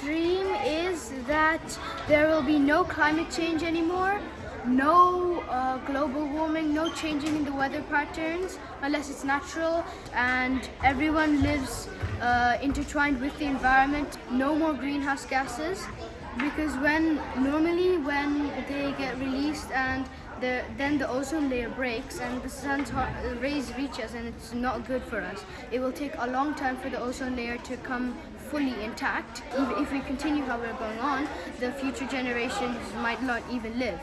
dream is that there will be no climate change anymore, no uh, global warming, no changing in the weather patterns unless it's natural, and everyone lives uh, intertwined with the environment. No more greenhouse gases, because when normally when they get released and the, then the ozone layer breaks and the sun's rays reach us and it's not good for us. It will take a long time for the ozone layer to come fully intact. If, we continue how we're going on, the future generations might not even live.